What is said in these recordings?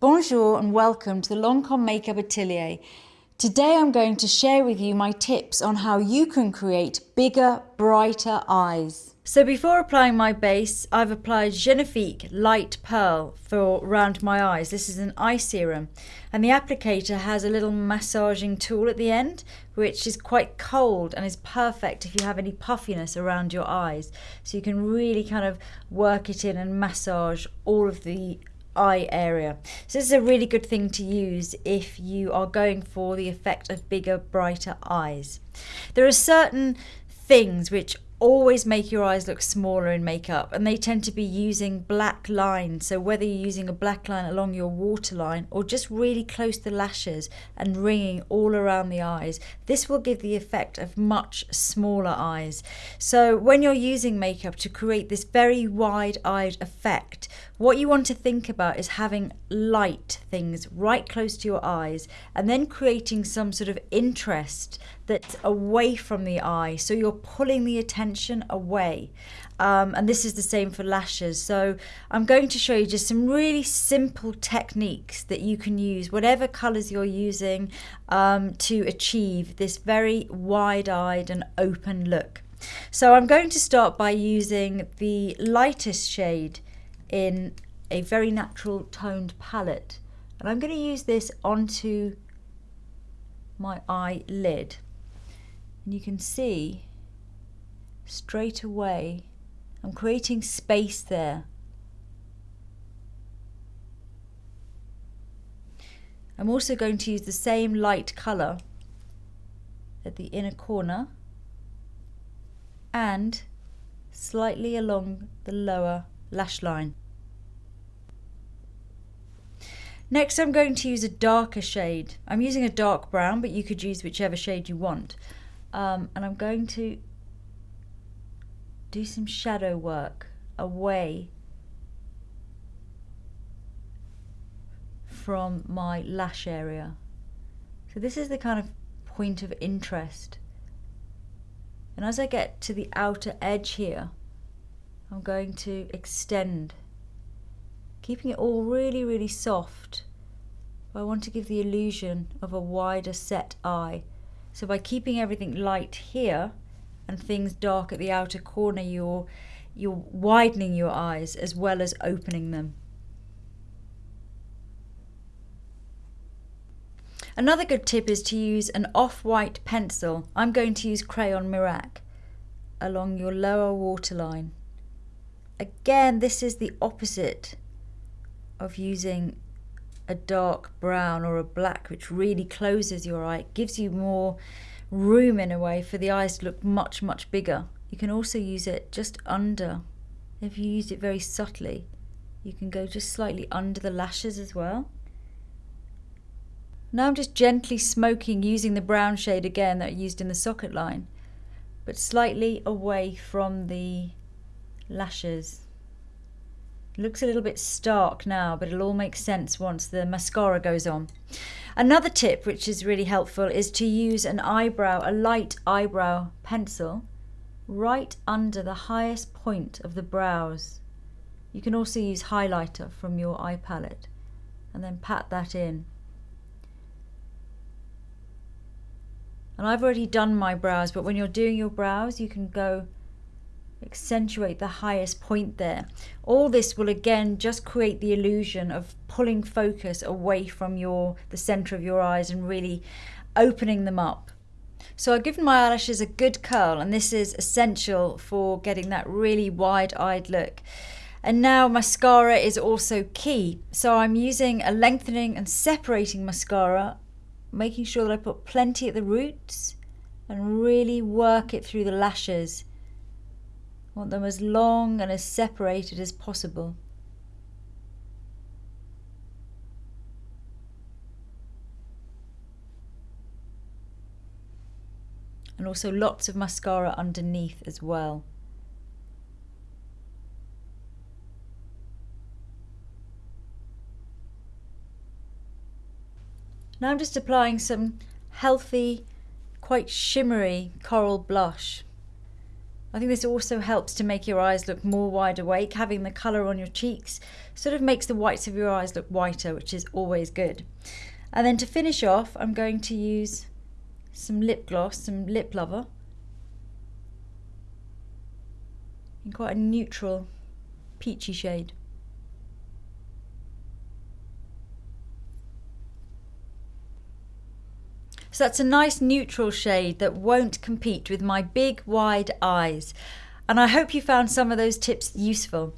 Bonjour and welcome to the Lancome Makeup Atelier. Today I'm going to share with you my tips on how you can create bigger, brighter eyes. So before applying my base, I've applied Genifique Light Pearl for around my eyes. This is an eye serum and the applicator has a little massaging tool at the end which is quite cold and is perfect if you have any puffiness around your eyes. So you can really kind of work it in and massage all of the eye area. So this is a really good thing to use if you are going for the effect of bigger, brighter eyes. There are certain things which always make your eyes look smaller in makeup and they tend to be using black lines so whether you're using a black line along your waterline or just really close to the lashes and ringing all around the eyes this will give the effect of much smaller eyes so when you're using makeup to create this very wide-eyed effect what you want to think about is having light things right close to your eyes and then creating some sort of interest that's away from the eye. So you're pulling the attention away. Um, and this is the same for lashes. So I'm going to show you just some really simple techniques that you can use, whatever colors you're using, um, to achieve this very wide-eyed and open look. So I'm going to start by using the lightest shade in a very natural toned palette. And I'm going to use this onto my eyelid. And you can see straight away I'm creating space there. I'm also going to use the same light colour at the inner corner and slightly along the lower lash line. Next I'm going to use a darker shade. I'm using a dark brown but you could use whichever shade you want. Um, and I'm going to do some shadow work away from my lash area. So this is the kind of point of interest. And as I get to the outer edge here, I'm going to extend, keeping it all really, really soft. I want to give the illusion of a wider set eye. So by keeping everything light here and things dark at the outer corner, you're, you're widening your eyes as well as opening them. Another good tip is to use an off-white pencil. I'm going to use Crayon Mirac along your lower waterline. Again, this is the opposite of using a dark brown or a black, which really closes your eye. It gives you more room in a way for the eyes to look much, much bigger. You can also use it just under. If you use it very subtly, you can go just slightly under the lashes as well. Now I'm just gently smoking using the brown shade again that I used in the socket line, but slightly away from the lashes. Looks a little bit stark now, but it'll all make sense once the mascara goes on. Another tip, which is really helpful, is to use an eyebrow, a light eyebrow pencil, right under the highest point of the brows. You can also use highlighter from your eye palette and then pat that in. And I've already done my brows, but when you're doing your brows, you can go accentuate the highest point there. All this will again just create the illusion of pulling focus away from your the center of your eyes and really opening them up. So I've given my eyelashes a good curl and this is essential for getting that really wide-eyed look. And now mascara is also key. So I'm using a lengthening and separating mascara, making sure that I put plenty at the roots and really work it through the lashes want them as long and as separated as possible. And also lots of mascara underneath as well. Now I'm just applying some healthy, quite shimmery coral blush I think this also helps to make your eyes look more wide awake. Having the colour on your cheeks sort of makes the whites of your eyes look whiter, which is always good. And then to finish off, I'm going to use some lip gloss, some lip lover. In quite a neutral, peachy shade. So that's a nice neutral shade that won't compete with my big wide eyes. And I hope you found some of those tips useful.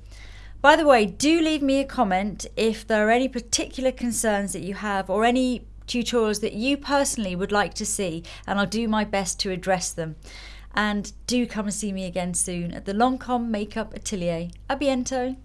By the way, do leave me a comment if there are any particular concerns that you have or any tutorials that you personally would like to see and I'll do my best to address them. And do come and see me again soon at the Lancome Makeup Atelier. A!